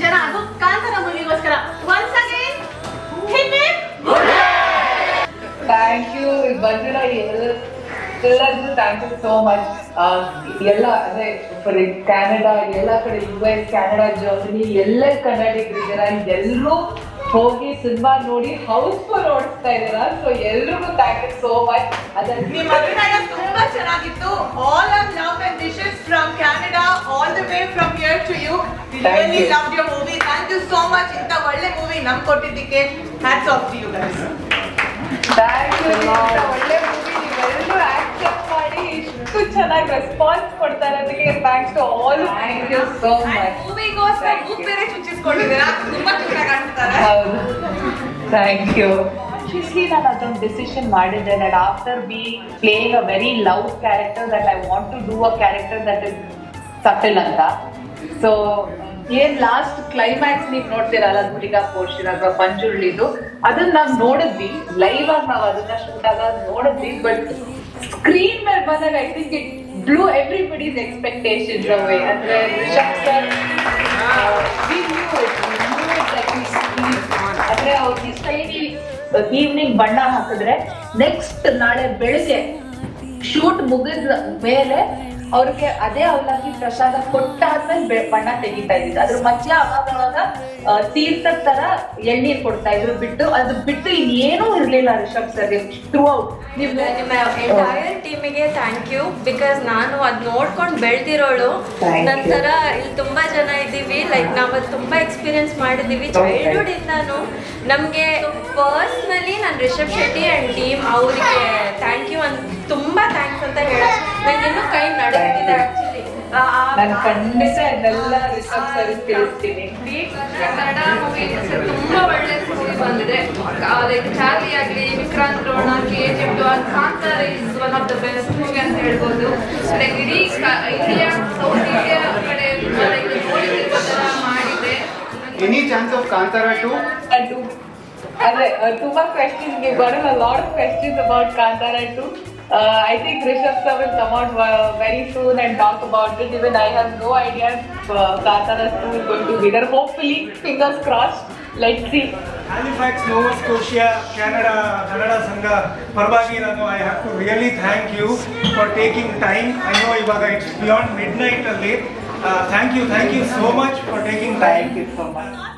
ಜನ ಅದು Kantara ಮೂವಿಗೋಸ್ಕರ once again hip hip thank you ಬಂದಿರೋ ಎಲ್ಲರಿಗೂ ಥ್ಯಾಂಕ್ ಯು ಸೋ ಮಚ್ ಎಲ್ಲ, ಅಂದರೆ ಫಾರ್ ಕ್ಯಾನಡಾ ಎಲ್ಲ ಕಡೆ ಯು ಎಸ್ ಕ್ಯಾನಡಾ ಜರ್ಮನಿ ಎಲ್ಲ ಕನ್ನಡಿಗರಿದ್ದೀರ ಎಲ್ಲರೂ ಹೋಗಿ ಸಿನಿಮಾ ನೋಡಿ ಹೌಸ್ಫುಲ್ ಓಡಿಸ್ತಾ ಇದ್ದೀರಾ. ಸೊ ಎಲ್ರಿಗೂ ಥ್ಯಾಂಕ್ ಯು ಸೋ ಮಚ್ ಅದನ್ನ ನಿಮ್ಮ ಅಭಿನಯ ತುಂಬಾ ಚೆನ್ನಾಗಿತ್ತು. All of love and wishes from Canada all the way from here to you really. Love your movie thank you so much ಇಂತ ಒಳ್ಳೆ ಮೂವಿ ನಮ್ ಕೊಟ್ಟಿದ್ದಕ್ಕೆ hats off to you guys thank you ಒಳ್ಳೆ ಮೂವಿ ನೀವೆಲ್ಲರೂ accept ಮಾಡಿ ಇಷ್ಟು ಚೆನ್ನಾಗಿ response ಕೊಡ್ತಾ ಇರೋದಕ್ಕೆ thanks to all thank you so much ಮೂವಿಗೋಸ್ಕರ book ಬೇರೆ ಚುಚ್ಚಿಸ್ಕೊಂಡಿದ್ದೀರಾ? ತುಂಬಾ ಚೆನ್ನಾಗಿ ಕಾಣ್ತಾರೆ ಹೌದು. ಥ್ಯಾಂಕ್ ಯು ಕಾನ್ಶಿಯಸ್ಲಿ ನಾನು ಅದೊಂದು ಡಿಸಿಷನ್ ಮಾಡಿದ್ದೆ that after be playing a very love character that I want to do a character that is subtle ಅಂತ. ಸೊ ಏನ್ ಲಾಸ್ಟ್ ಕ್ಲೈಮ್ಯಾಕ್ಸ್ ನೀವು ನೋಡ್ತೀರಲ್ಲ ಗುಡಿಗಾ ಪೋರ್ಷನ್ ಅಥವಾ ಪಂಜುರ್ಳಿದು. ಅದನ್ನ ನಾವು ನೋಡಿದ್ವಿ. ಲೈವ್ ಆಗಿ ನಾವು ಅದನ್ನ ಶೂಟ್ ಆಗ ನೋಡಿದ್ವಿ ಬಟ್ ಸ್ಕ್ರೀನ್ ಮೇಲೆ ಬಂದಾಗ I think it blew everybody's expectations away ಅಂದ್ರೆ ರಿಷಬ್ ಸರ್ ಅಂದ್ರೆ ಸ್ಟೈಲಿ ಈವ್ನಿಂಗ್ ಬಣ್ಣ ಹಾಕಿದ್ರೆ ನೆಕ್ಸ್ಟ್ ನಾಳೆ ಬೆಳಿಗ್ಗೆ ಶೂಟ್ ಮುಗಿದ ಮೇಲೆ ಅವ್ರಿಗೆ ಅದೇ ಅವಲಕ್ಕಿ ಪ್ರಸಾದ ಕೊಟ್ಟಾದ್ಮೇಲೆ ಬಣ್ಣ ತೆಗಿತಾ ಇದ್ದಿದ್ದು. ಅದ್ರ ಮಧ್ಯ ಅವಾಗ ತೀರ್ಥದ ತರ ಎಳ್ನೀರ್ ಕೊಡ್ತಾ ಇದ್ರು ಬಿಟ್ಟು. ಅದು ಬಿಟ್ಟು ಇನ್ನೇನೂ ಇರ್ಲಿಲ್ಲ ರಿಷಬ್ ಸರ್ ಥ್ರೂ ಔಟ್ ನೀವು ನಿಮ್ಮ ಎಂಟೈರ್ ಟೀಮಿಗೆ ಥ್ಯಾಂಕ್ ಯು ಬಿಕಾಸ್ ನಾನು ಅದ್ ನೋಡ್ಕೊಂಡು ಬೆಳ್ದಿರೋಳು. ನಂತರ ಇಲ್ಲಿ ತುಂಬಾ ಜನ ಇದ್ದೀವಿ. ಲೈಕ್ ನಾವು ಅದು ತುಂಬಾ ಎಕ್ಸ್ಪೀರಿಯನ್ಸ್ ಮಾಡಿದೀವಿ. ಚೈಲ್ಡ್ಹುಡ್ ಇಂದಾನು ನಮ್ಗೆ ಪರ್ಸ್ನಲಿ ನಾನು ರಿಷಬ್ ಶೆಟ್ಟಿ ಅಂಡ್ ಟೀಮ್ ಅವರಿಗೆ ಥ್ಯಾಂಕ್ ಯು ಅಂತ ತುಂಬಾ ಥ್ಯಾಂಕ್ಸ್ ಅಂತ ಹೇಳ ನಂಗೆ ಇನ್ನೂ ನಾನು ಖಂಡಿತ ಇದನ್ನೆಲ್ಲ ರಿಸರ್ಚ್ ಸರ್ ತಿಳಿಸ್ತೀನಿ ಕನ್ನಡ ಮೂವಿ ತುಂಬಾ ಒಳ್ಳೆ ಮೂವಿ ಬಂದಿದೆ ಲೈಕ್ ಚಾರ್ಲಿ ಆಗಲಿ Vikrant Rona K G F Kantara is one of the best movie ಅಂತ ಹೇಳ್ಬೋದು ಲೈಕ್ ಇಡೀ ಇಂಡಿಯಾ ಸೌತ್ ಇಂಡಿಯಾ ಕಡೆ ಲೈಕ್ ನೋಡಿದ ಥರ ಮಾಡಿದೆ ಎನಿ ಚಾನ್ಸ್ ಆಫ್ ಕಾಂತಾರ 2? ಅದೇ ತುಂಬಾ questions ಗೆ a lot of questions about Kantara too. Uh, I think Rishabh sir will come out uh, very soon and talk about it. Even I have no idea if uh, Kasarastu is going to be there. Hopefully, fingers crossed. Let's see. Halifax, Nova Scotia, Canada, Canada, Sangha, Parvagi Rano, I have to really thank you for taking time. I know Ivaga, it's beyond midnight late. Uh, thank you, thank you so much for taking time. Thank you so much.